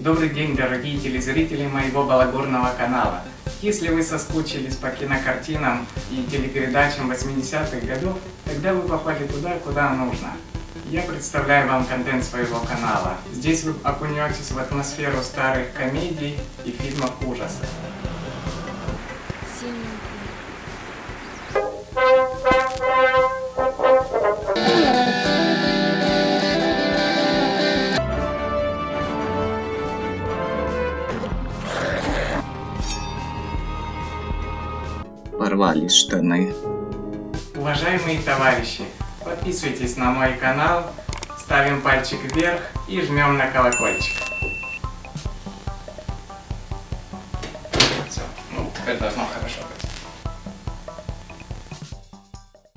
Добрый день, дорогие телезрители моего балагурного канала. Если вы соскучились по кинокартинам и телепередачам 80-х годов, тогда вы попали туда, куда нужно. Я представляю вам контент своего канала. Здесь вы окунетесь в атмосферу старых комедий и фильмов ужасов. Порвались штаны. Уважаемые товарищи, подписывайтесь на мой канал, ставим пальчик вверх и жмем на колокольчик. Все, ну теперь должно хорошо быть.